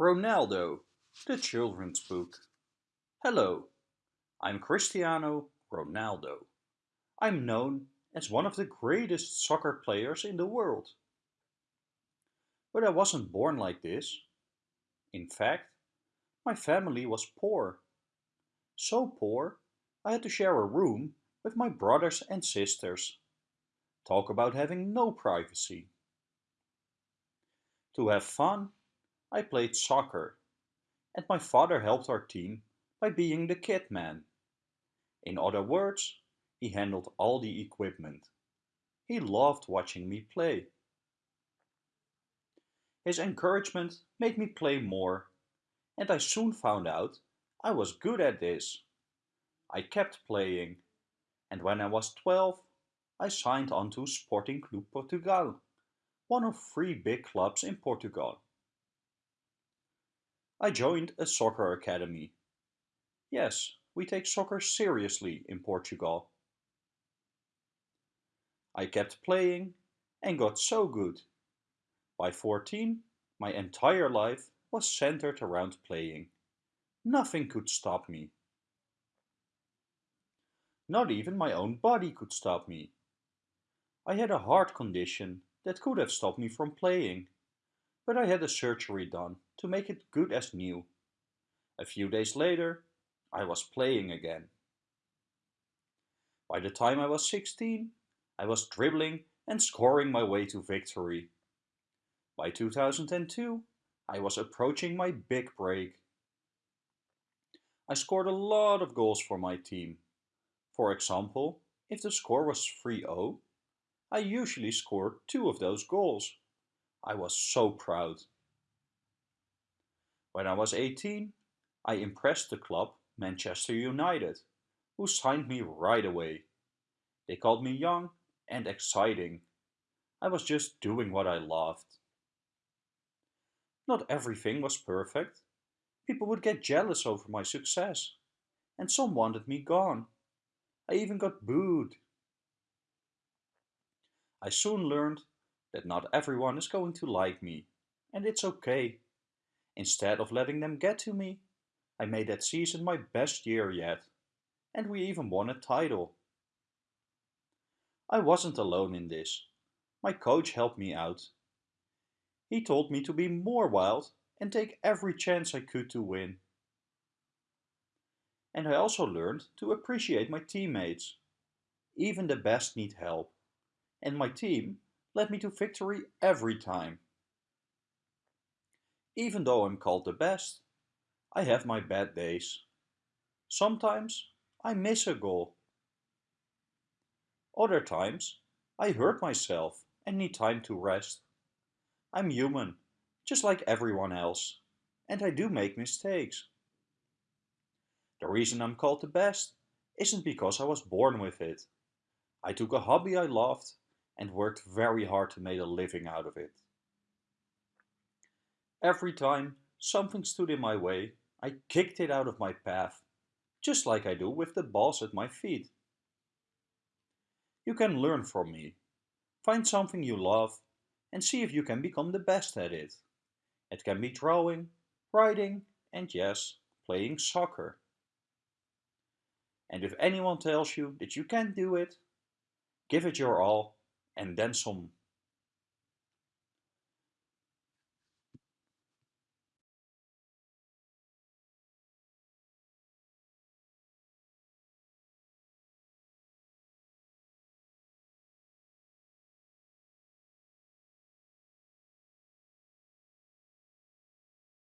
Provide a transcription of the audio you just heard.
Ronaldo, the children's book. Hello, I'm Cristiano Ronaldo. I'm known as one of the greatest soccer players in the world. But I wasn't born like this. In fact, my family was poor. So poor, I had to share a room with my brothers and sisters. Talk about having no privacy. To have fun, I played soccer, and my father helped our team by being the kit man. In other words, he handled all the equipment. He loved watching me play. His encouragement made me play more, and I soon found out I was good at this. I kept playing, and when I was 12, I signed on to Sporting Clube Portugal, one of three big clubs in Portugal. I joined a soccer academy. Yes, we take soccer seriously in Portugal. I kept playing and got so good. By 14, my entire life was centered around playing. Nothing could stop me. Not even my own body could stop me. I had a heart condition that could have stopped me from playing, but I had a surgery done to make it good as new. A few days later, I was playing again. By the time I was 16, I was dribbling and scoring my way to victory. By 2002, I was approaching my big break. I scored a lot of goals for my team. For example, if the score was 3-0, I usually scored two of those goals. I was so proud. When I was 18, I impressed the club Manchester United, who signed me right away. They called me young and exciting. I was just doing what I loved. Not everything was perfect. People would get jealous over my success, and some wanted me gone. I even got booed. I soon learned that not everyone is going to like me, and it's okay. Instead of letting them get to me, I made that season my best year yet, and we even won a title. I wasn't alone in this. My coach helped me out. He told me to be more wild and take every chance I could to win. And I also learned to appreciate my teammates. Even the best need help. And my team led me to victory every time. Even though I'm called the best, I have my bad days. Sometimes I miss a goal. Other times I hurt myself and need time to rest. I'm human, just like everyone else, and I do make mistakes. The reason I'm called the best isn't because I was born with it. I took a hobby I loved and worked very hard to make a living out of it. Every time something stood in my way, I kicked it out of my path, just like I do with the balls at my feet. You can learn from me. Find something you love and see if you can become the best at it. It can be drawing, writing, and yes, playing soccer. And if anyone tells you that you can't do it, give it your all and then some.